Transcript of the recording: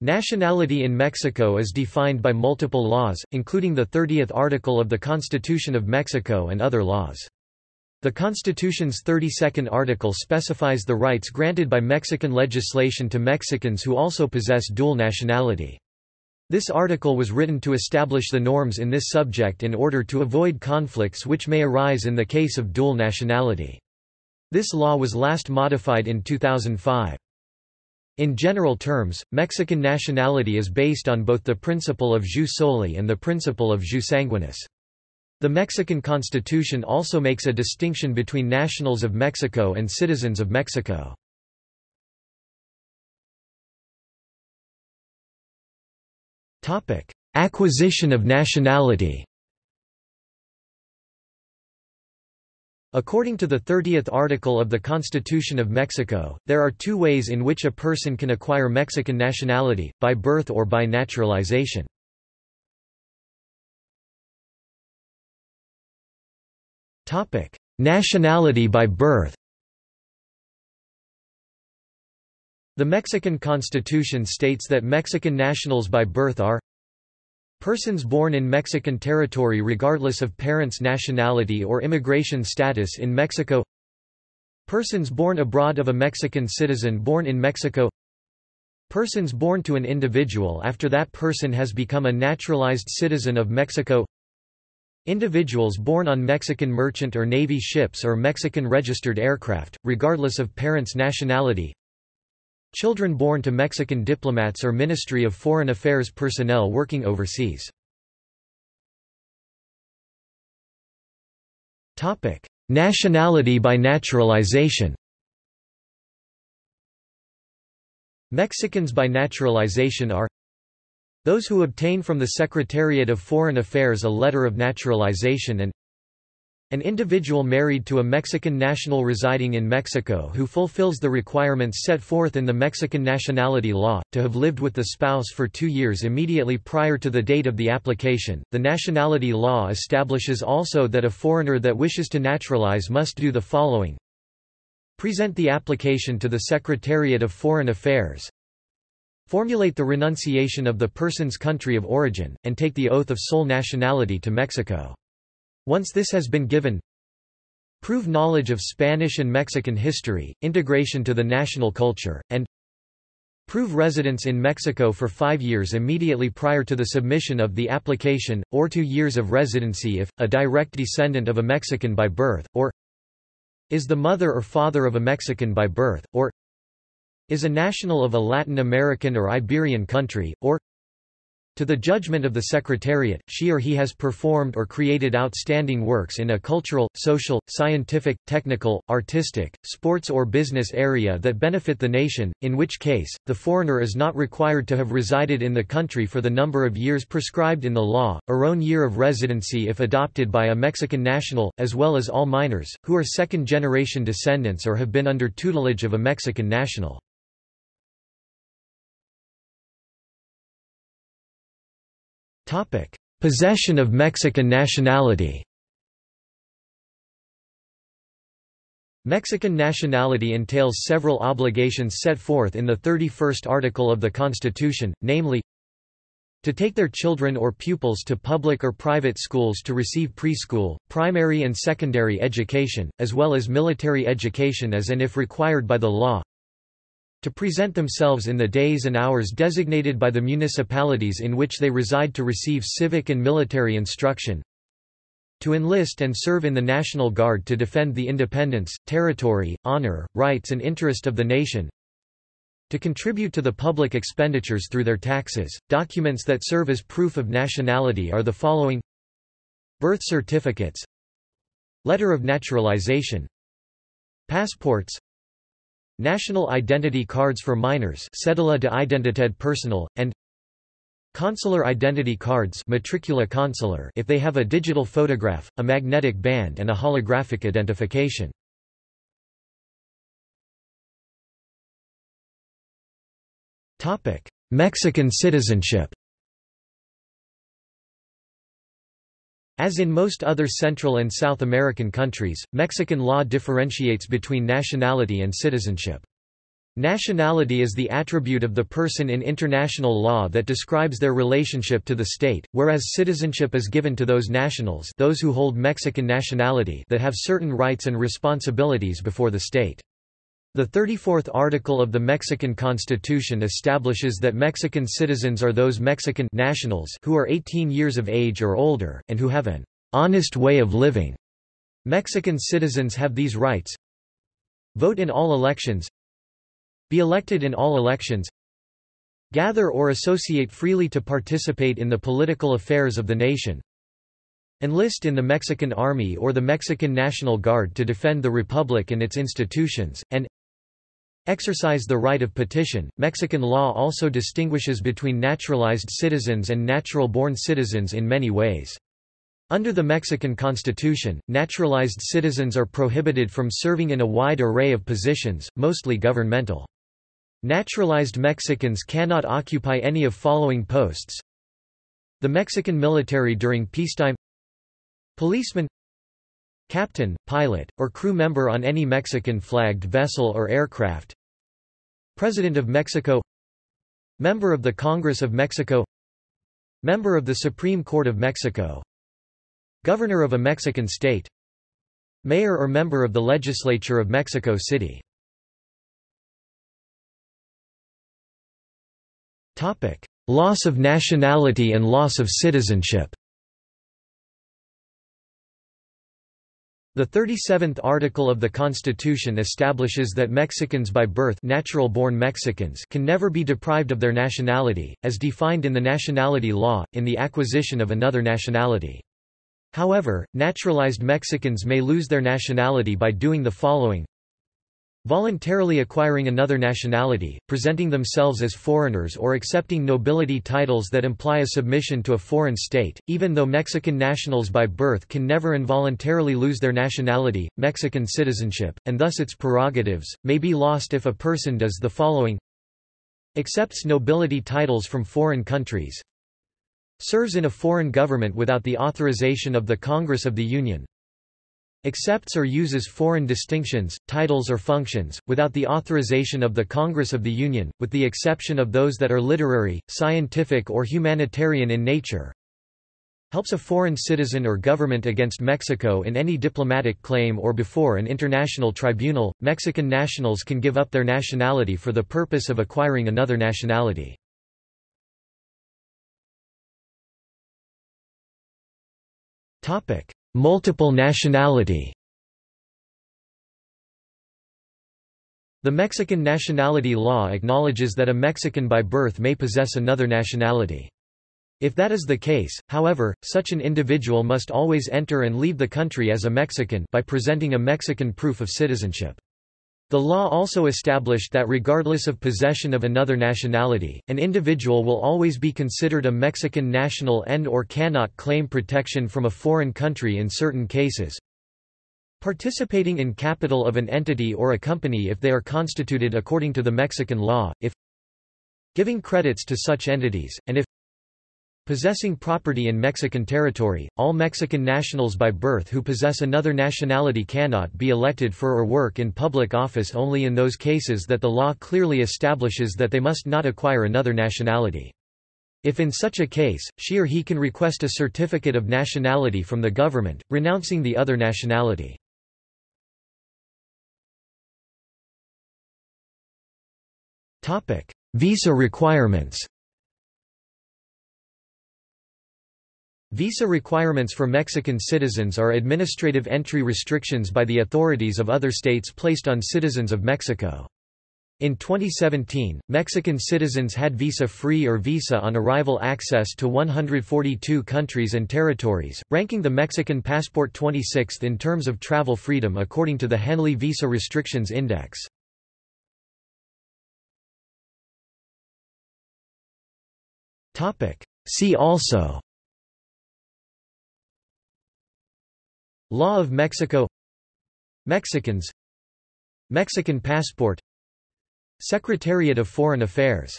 Nationality in Mexico is defined by multiple laws, including the 30th article of the Constitution of Mexico and other laws. The Constitution's 32nd article specifies the rights granted by Mexican legislation to Mexicans who also possess dual nationality. This article was written to establish the norms in this subject in order to avoid conflicts which may arise in the case of dual nationality. This law was last modified in 2005. In general terms, Mexican nationality is based on both the principle of jus soli and the principle of jus sanguinis. The Mexican Constitution also makes a distinction between nationals of Mexico and citizens of Mexico. Acquisition of nationality According to the 30th article of the Constitution of Mexico, there are two ways in which a person can acquire Mexican nationality, by birth or by naturalization. Nationality by birth. The Mexican Constitution states that Mexican nationals by birth are persons born in Mexican territory regardless of parents' nationality or immigration status in Mexico persons born abroad of a Mexican citizen born in Mexico persons born to an individual after that person has become a naturalized citizen of Mexico Individuals born on Mexican merchant or Navy ships or Mexican registered aircraft, regardless of parents' nationality. Children born to Mexican diplomats or Ministry of Foreign Affairs personnel working overseas. Topic: Nationality by naturalization Mexicans by naturalization are those who obtain from the Secretariat of Foreign Affairs a letter of naturalization and an individual married to a Mexican national residing in Mexico who fulfills the requirements set forth in the Mexican nationality law, to have lived with the spouse for two years immediately prior to the date of the application. The nationality law establishes also that a foreigner that wishes to naturalize must do the following Present the application to the Secretariat of Foreign Affairs, Formulate the renunciation of the person's country of origin, and take the oath of sole nationality to Mexico. Once this has been given, prove knowledge of Spanish and Mexican history, integration to the national culture, and prove residence in Mexico for five years immediately prior to the submission of the application, or two years of residency if, a direct descendant of a Mexican by birth, or is the mother or father of a Mexican by birth, or is a national of a Latin American or Iberian country, or to the judgment of the Secretariat, she or he has performed or created outstanding works in a cultural, social, scientific, technical, artistic, sports or business area that benefit the nation, in which case, the foreigner is not required to have resided in the country for the number of years prescribed in the law, or own year of residency if adopted by a Mexican national, as well as all minors, who are second-generation descendants or have been under tutelage of a Mexican national. Topic: Possession of Mexican nationality. Mexican nationality entails several obligations set forth in the 31st article of the Constitution, namely, to take their children or pupils to public or private schools to receive preschool, primary and secondary education, as well as military education as and if required by the law, to present themselves in the days and hours designated by the municipalities in which they reside to receive civic and military instruction, to enlist and serve in the National Guard to defend the independence, territory, honor, rights and interest of the nation, to contribute to the public expenditures through their taxes. Documents that serve as proof of nationality are the following. Birth certificates. Letter of naturalization. Passports National identity cards for minors Cédula de identidad personal, and Consular identity cards matricula consular if they have a digital photograph, a magnetic band and a holographic identification. Mexican citizenship As in most other Central and South American countries, Mexican law differentiates between nationality and citizenship. Nationality is the attribute of the person in international law that describes their relationship to the state, whereas citizenship is given to those nationals those who hold Mexican nationality that have certain rights and responsibilities before the state. The 34th article of the Mexican Constitution establishes that Mexican citizens are those Mexican nationals who are 18 years of age or older, and who have an honest way of living. Mexican citizens have these rights. Vote in all elections. Be elected in all elections. Gather or associate freely to participate in the political affairs of the nation. Enlist in the Mexican Army or the Mexican National Guard to defend the Republic and its institutions, and Exercise the right of petition. Mexican law also distinguishes between naturalized citizens and natural-born citizens in many ways. Under the Mexican Constitution, naturalized citizens are prohibited from serving in a wide array of positions, mostly governmental. Naturalized Mexicans cannot occupy any of following posts The Mexican military during peacetime Policeman Captain, pilot, or crew member on any Mexican-flagged vessel or aircraft President of Mexico. Member of the Congress of Mexico. Member of the Supreme Court of Mexico. Governor of a Mexican state. Mayor or member of the Legislature of Mexico City. Loss of nationality and loss of citizenship. The 37th article of the Constitution establishes that Mexicans by birth natural-born Mexicans can never be deprived of their nationality, as defined in the nationality law, in the acquisition of another nationality. However, naturalized Mexicans may lose their nationality by doing the following Voluntarily acquiring another nationality, presenting themselves as foreigners or accepting nobility titles that imply a submission to a foreign state, even though Mexican nationals by birth can never involuntarily lose their nationality, Mexican citizenship, and thus its prerogatives, may be lost if a person does the following. Accepts nobility titles from foreign countries. Serves in a foreign government without the authorization of the Congress of the Union accepts or uses foreign distinctions, titles or functions, without the authorization of the Congress of the Union, with the exception of those that are literary, scientific or humanitarian in nature, helps a foreign citizen or government against Mexico in any diplomatic claim or before an international tribunal. Mexican nationals can give up their nationality for the purpose of acquiring another nationality. Topic: Multiple nationality The Mexican nationality law acknowledges that a Mexican by birth may possess another nationality. If that is the case, however, such an individual must always enter and leave the country as a Mexican by presenting a Mexican proof of citizenship. The law also established that regardless of possession of another nationality, an individual will always be considered a Mexican national and or cannot claim protection from a foreign country in certain cases. Participating in capital of an entity or a company if they are constituted according to the Mexican law, if giving credits to such entities, and if Possessing property in Mexican territory, all Mexican nationals by birth who possess another nationality cannot be elected for or work in public office only in those cases that the law clearly establishes that they must not acquire another nationality. If in such a case, she or he can request a certificate of nationality from the government, renouncing the other nationality. Visa requirements Visa requirements for Mexican citizens are administrative entry restrictions by the authorities of other states placed on citizens of Mexico. In 2017, Mexican citizens had visa-free or visa on arrival access to 142 countries and territories, ranking the Mexican passport 26th in terms of travel freedom according to the Henley Visa Restrictions Index. See also Law of Mexico. Mexicans. Mexican passport. Secretariat of Foreign Affairs